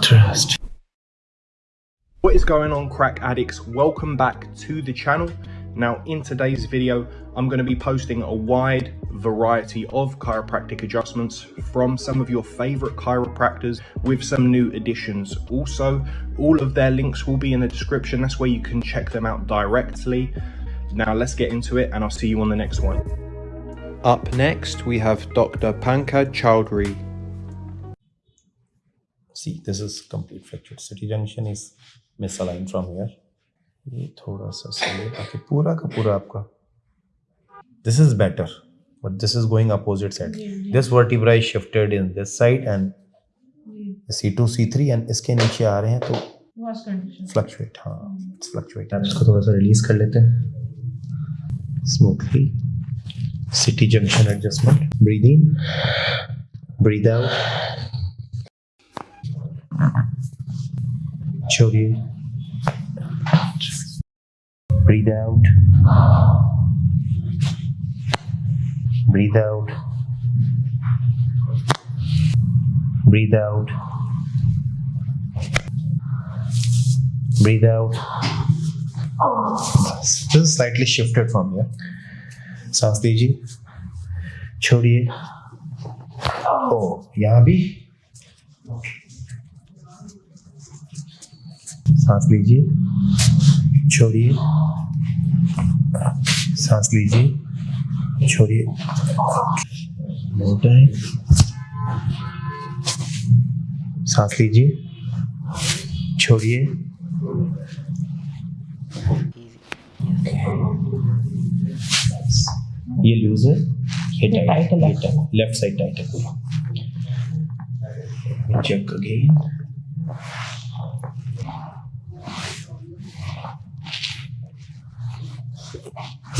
Trust. What is going on crack addicts? Welcome back to the channel. Now in today's video, I'm going to be posting a wide variety of chiropractic adjustments from some of your favorite chiropractors with some new additions. Also, all of their links will be in the description. That's where you can check them out directly. Now let's get into it and I'll see you on the next one. Up next, we have Dr. Pankaj Chowdhury. See, this is complete fractured. City junction is misaligned from here. ये थोड़ा सा सही आके पूरा का पूरा आपका this is better but this is going opposite side this vertebra is shifted in this side and c2 c3 and इसके नीचे आ रहे हैं तो Worst condition. फ्लक्चुएट हाँ फ्लक्चुएट आप इसको थोड़ा सा रिलीज कर लेते हैं smoothly city junction adjustment. Breathe in, breathe out. Chogi. Breathe out. Breathe out. Breathe out. Breathe out. just slightly shifted from here. सांस लीजिए छोड़िए। ओ, यहाँ भी? सांस लीजिए छोड़िए। सांस लीजिए छोड़िए। नो टाइम सांस लीजिए छोड़िए। ये लूज है ये टाइट है, लेफ़्ट साइड टाइट है। पूरा। Check again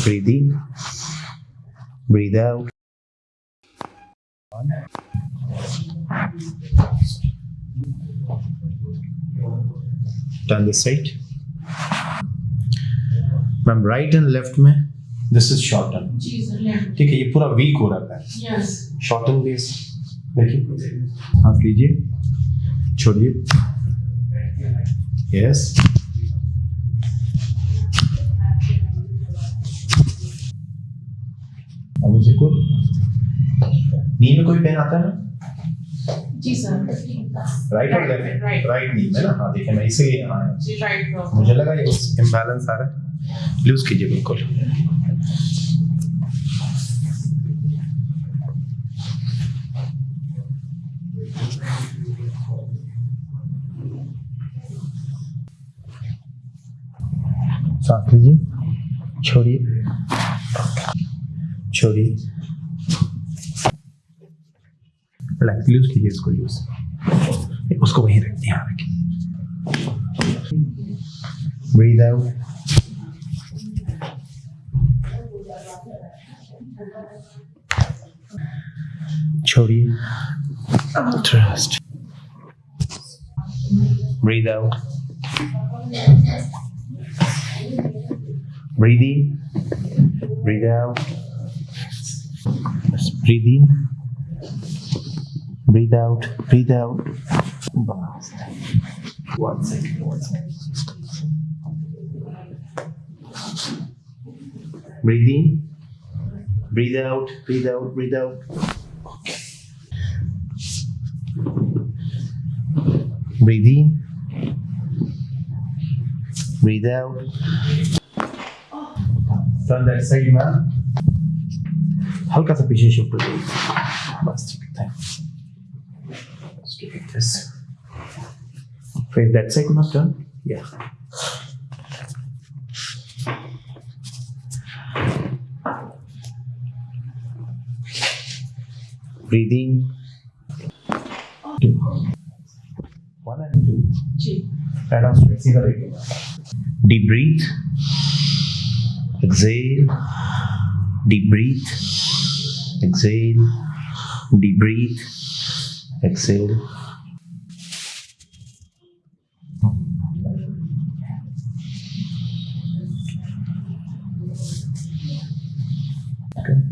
breathe in. Breathe out. Turn this side ma'am right and left में दिस इज़ शॉर्ट left. ठीक है ये पूरा वीक हो रहा है. शॉर्ट टर्न बेस देखिए। सांस लीजिए। छोड़िए। यस अब मुझे कोई नी में कोई पेन आता है ना? जी सर। राइट और लेफ़्ट. राइट नी में ना? हाँ देखिए मैं इसीलिए यहाँ आया मुझे लगा ये इम्बैलेंस आ रहा है। लूज कीजिए बिल्कुल। सांस लीजिए छोड़िए। छोड़िए। रिलैक्स लूज कीजिए इसको लूज उसको वहीं रखिए यहाँ रखिए Breathe out. Chori. Trust. Breathe out. Breathe in. Breathe out. Just breathe in. Breathe out. Breathe out. Basta. One second. One second. Breathe in Breathe out. Breathe out. Breathe out. Okay. Breathe in. Breathe out. Turn that side, man. हल्का सा पीछे shift हो जाइए बस ठीक है Let's do it this. Face that side, must turn. Yeah. breathing. Two. One and two. G. Deep breathe. Exhale. Deep breathe. Exhale. Deep breathe. Exhale.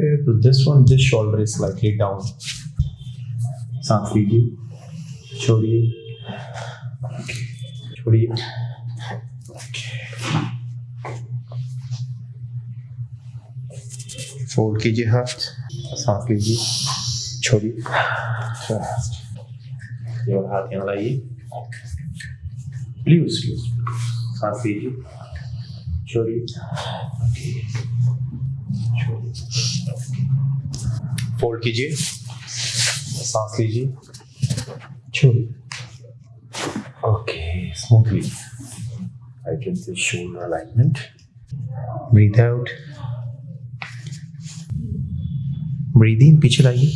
Compared to this one, this shoulder is slightly down. सांस लीजिए। छोड़िए। छोड़िए। Fold कीजिए हाथ। सांस लीजिए। छोड़िए। ये वाला हाथ यहाँ लाइए। लूज लूज सांस लीजिए। छोड़िए। फोल्ड कीजिए। सांस लीजिए। छोड़िए okay smoothly I can see shoulder alignment. Breathe out. Breathe in. पीछे लाइए।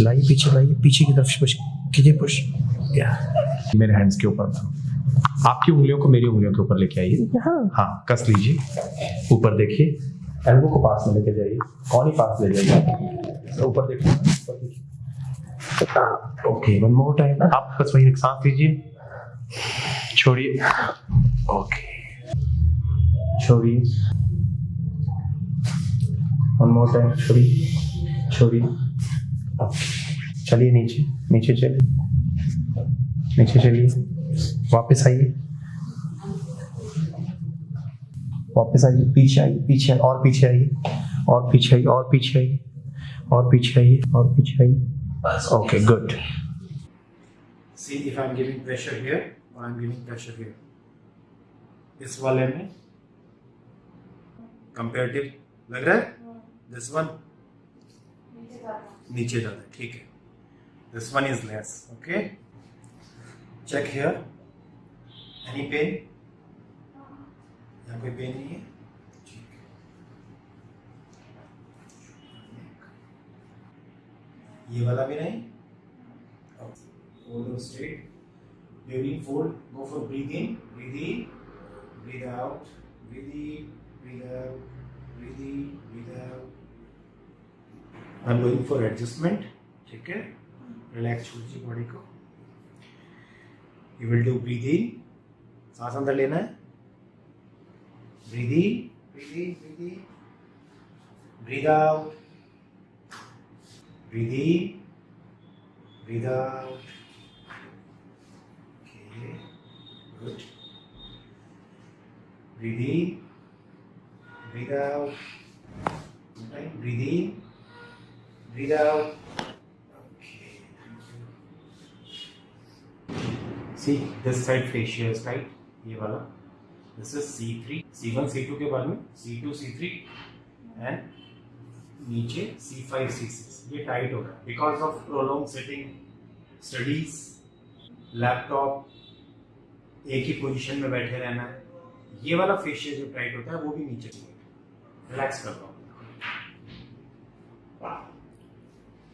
लाइए पीछे लाइए पीछे की तरफ़ पुश कीजिए पुश या मेरे हैंड्स के ऊपर आपकी उंगलियों को मेरी उंगलियों के ऊपर लेके आइए। हाँ कस लीजिए। ऊपर देखिए। एल्बो को पास में लेके जाइए। कौन ही पास ले जाइए। ऊपर देखिए ओके वन मोर टाइम आप बस वही सांस लीजिए। छोड़िए। ओके छोड़िए। वन मोर टाइम छोड़िए। छोड़िए। चलिए नीचे। नीचे चलिए। नीचे चलिए। वापस आइए। वापस आइए, पीछे आइए, पीछे, और पीछे आइए, और पीछे आइए, और पीछे आइए, और पीछे आइए, और पीछे आइए। Okay good see if I am giving pressure here I am giving pressure here इस वाले में कंपेरेटिव लग रहा है दिस वन नीचे ज़्यादा ठीक है. This one is less okay check here any pen यहाँ पे पेन नहीं है? ये वाला भी नहीं? Fold straight during fold go for breathe in breathe out breathe in out breathe in out I am going for adjustment ठीक है? रिलैक्स हो जी बॉडी को। यू विल डू ब्रीथ सांस अंदर लेना है। Breathe in breathe in breathe in breathe out breathe in breathe out Okay, good. Breathe in, breathe out. Right? Breathe in, breathe out. Okay. See, this side fascia is tight. ये वाला. This is C3, C1, C2 के बाद में C2, C3 and नीचे C5, C6 ये tight हो रहा है because of prolong sitting studies laptop एक ही पोजीशन में बैठे रहना है ये वाला फेशियल जो टाइट होता है वो भी नीचे रिलैक्स कर लो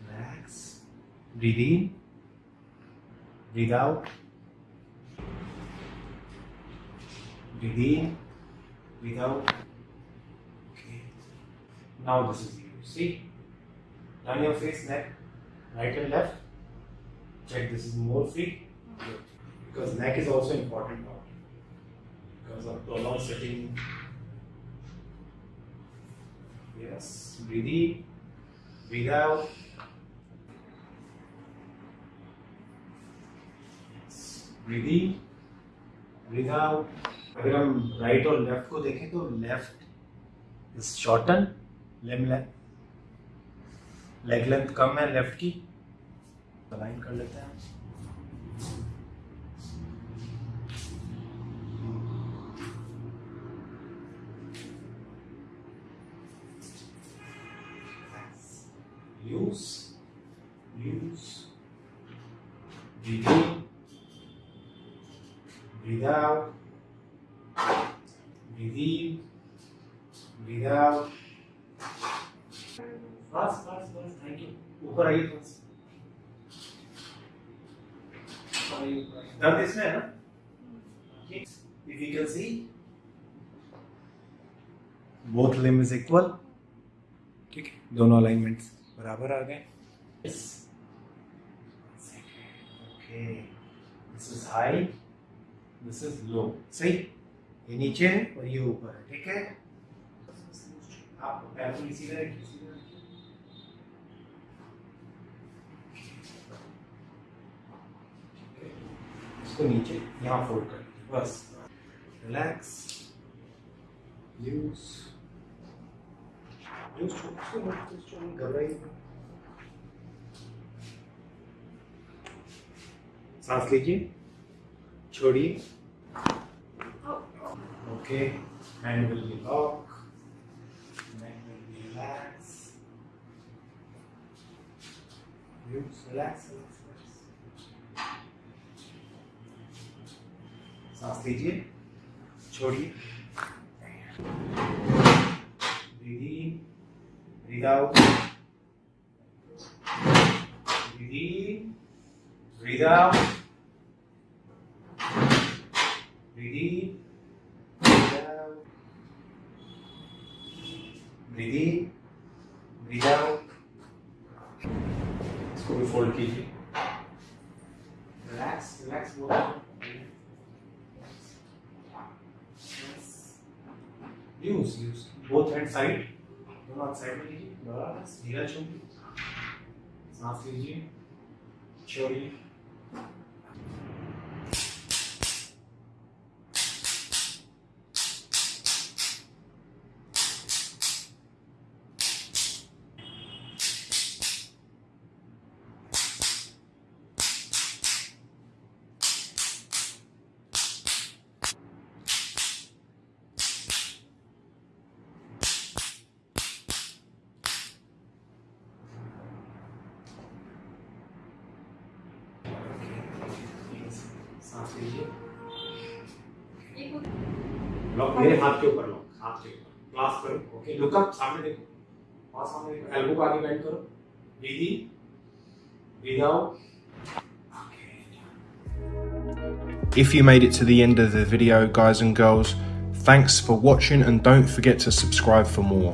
relax breathe in breathe out within, without. Okay. Now this is you. See, Turn your face, neck, right and left. Check this is more free. Good. Because neck is also important now. Because of prolonged sitting. Yes, breathe in, breathe out. Yes. Breathe in, breathe out. अगर हम right और left को देखें तो left is shorten leg leg length कम है left की align कर लेते हैं Use, use, breathe in, breathe out, breathe in, breathe out. बस बस बस थैंक यू ऊपर आइए बस आइए ऊपर आइए। दर्द इसमें है ना? If you can see both limb is equal ठीक है? दोनों अलाइनमेंट्स बराबर आ गए। Okay this is high this is low सही? ये नीचे है और ये ऊपर है। ठीक है? आप पैर को सीधा रखिए सीधा रखिए इसको नीचे यहाँ फोल्ड कर बस। रिलैक्स यूज़ यूज़ घबराइए। सांस लीजिए। छोड़िए। Okay hand will be lock neck will be relax use relax सांस लीजिए। छोड़िए। इसको भी फोल्ड कीजिए। Relax relax use use both hand side दोनों हाथ साइड में लीजिए बस धीरा छोड़िए सांस लीजिए, छोड़िए। लॉक मेरे हाथ के ऊपर लॉक हाथ के ऊपर क्लास करो ओके लुक अप सामने देखो वहां सामने देखो एल्बो को आगे बेंड करो breathe in breathe out If you made it to the end of the video, guys and girls, thanks for watching and don't forget to subscribe for more.